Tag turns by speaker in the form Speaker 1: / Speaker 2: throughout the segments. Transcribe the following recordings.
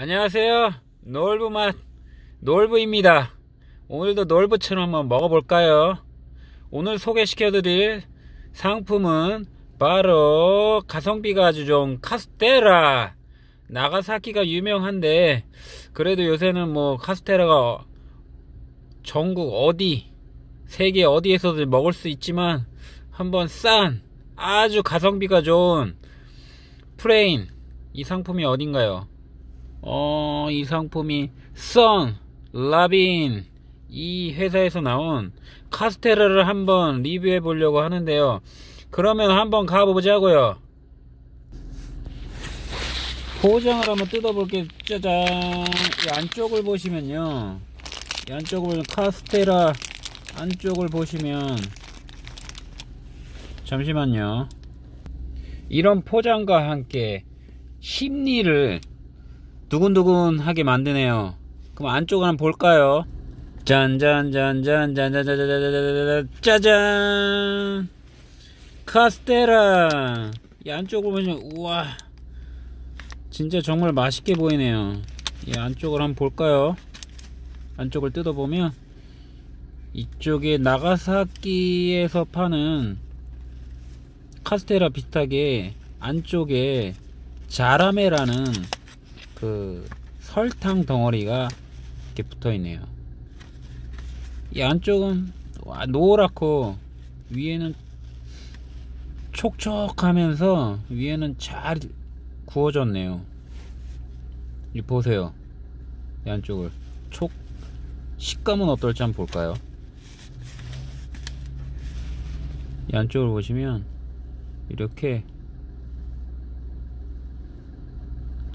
Speaker 1: 안녕하세요. 놀부맛 놀부입니다. 오늘도 놀부처럼 한번 먹어볼까요? 오늘 소개시켜 드릴 상품은 바로 가성비가 아주 좋은 카스테라. 나가사키가 유명한데 그래도 요새는 뭐 카스테라가 전국 어디 세계 어디에서도 먹을 수 있지만 한번 싼 아주 가성비가 좋은 프레인 이 상품이 어딘가요 어, 이 상품이 선 라빈 이 회사에서 나온 카스테라를 한번 리뷰해 보려고 하는데요. 그러면 한번 가보자고요. 포장을 한번 뜯어 볼게요. 짜잔. 이 안쪽을 보시면요. 이 안쪽을 카스테라 안쪽을 보시면 잠시만요. 이런 포장과 함께 심리를 두근두근하게 만드네요. 그럼 안쪽을 한번 볼까요? 짠짠짠짠짠짠짠짠짠 짜잔 카스테라 이 안쪽을 보시면 우와 진짜 정말 맛있게 보이네요. 이 안쪽을 한번 볼까요? 안쪽을 뜯어보면 이쪽에 나가사키에서 파는 카스테라 비슷하게 안쪽에 자라메라는 그 설탕 덩어리가 이렇게 붙어 있네요. 이 안쪽은 와, 노랗고 위에는 촉촉하면서 위에는 잘 구워졌네요. 이 보세요. 이 안쪽을 촉 식감은 어떨지 한번 볼까요? 이 안쪽을 보시면 이렇게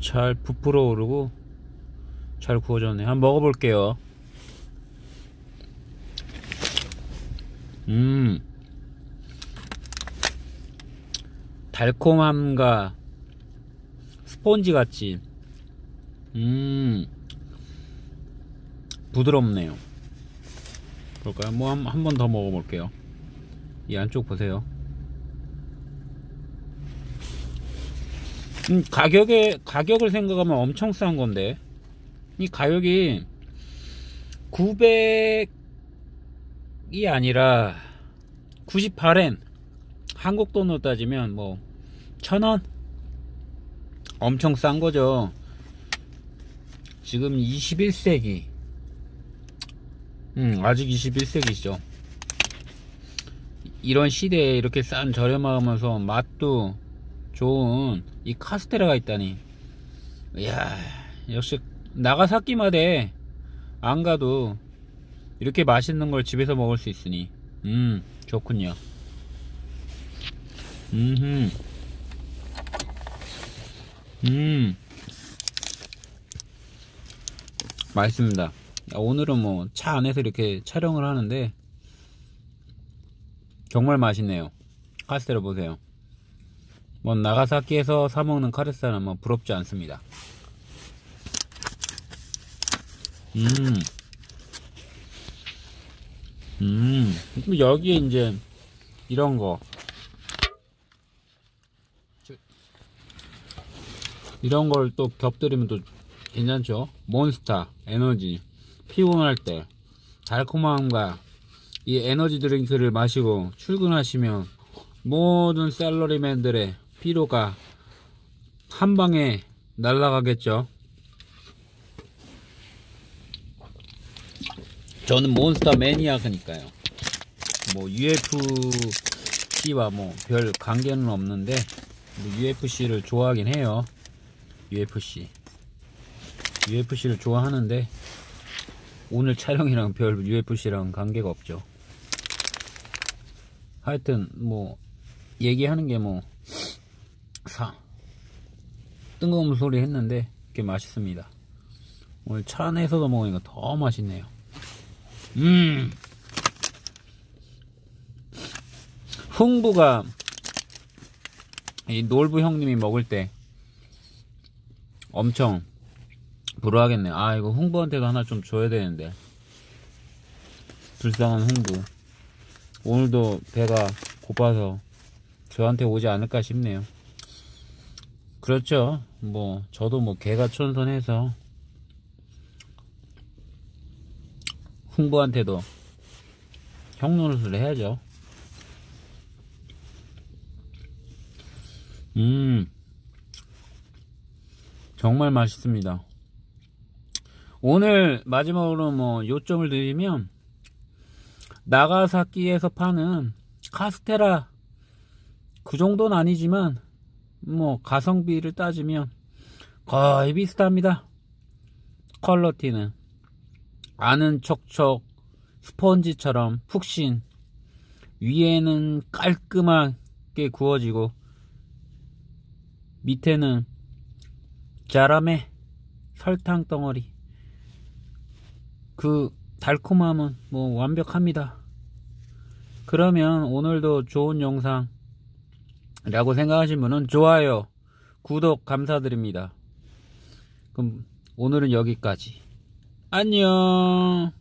Speaker 1: 잘 부풀어 오르고 잘 구워졌네. 한번 먹어볼게요. 음. 달콤함과 스폰지 같이. 음. 부드럽네요. 볼까요? 뭐 한 번 더 먹어볼게요. 이 안쪽 보세요. 음, 가격에 가격을 생각하면 엄청 싼 건데. 이 가격이 900이 아니라 98엔 한국 돈으로 따지면 뭐 1000원? 엄청 싼 거죠. 지금 21세기. 음 아직 21세기죠. 이런 시대에 이렇게 싼 저렴하면서 맛도 좋은 이 카스테라가 있다니. 이야 역시 나가사키마대 안 가도 이렇게 맛있는 걸 집에서 먹을 수 있으니. 음 좋군요. 음음 음. 맛있습니다. 오늘은 뭐 차 안에서 이렇게 촬영을 하는데 정말 맛있네요. 카스테라 보세요 뭐 나가사키에서 사 먹는 카레스는 뭐 부럽지 않습니다. 음. 음. 여기에 이제 이런 거 이런 걸 또 겹들이면 또 괜찮죠? 몬스타, 에너지, 피곤할 때 달콤함과 이 에너지 드링크를 마시고 출근하시면 모든 셀러리맨들의 피로가 한 방에 날아가겠죠. 저는 몬스터 매니아니까요. 뭐 UFC와 뭐 별 관계는 없는데 UFC를 좋아하긴 해요. UFC. UFC를 좋아하는데 오늘 촬영이랑 별 UFC랑 관계가 없죠. 하여튼 뭐 얘기하는 게뭐 사. 뜬금없는 소리 했는데 꽤 맛있습니다. 오늘 차 안에서도 먹으니까 더 맛있네요. 음. 흥부가 이 놀부 형님이 먹을 때 엄청 부러워하겠네 아 이거 흥부한테도 하나 좀 줘야 되는데. 불쌍한 흥부. 오늘도 배가 고파서 저한테 오지 않을까 싶네요 그렇죠. 뭐 저도 뭐 개가천선해서 흥부한테도 형 노릇을 해야죠. 음, 정말 맛있습니다. 오늘 마지막으로 뭐 요점을 드리면 나가사키에서 파는 카스테라 그 정도는 아니지만 뭐 가성비를 따지면 거의 비슷합니다. 퀄러티는 안은 촉촉 스펀지처럼 푹신 위에는 깔끔하게 구워지고 밑에는 자람에 설탕 덩어리 그 달콤함은 뭐 완벽합니다. 그러면 오늘도 좋은 영상 라고 생각하신 분은 좋아요, 구독 감사드립니다. 그럼 오늘은 여기까지. 안녕.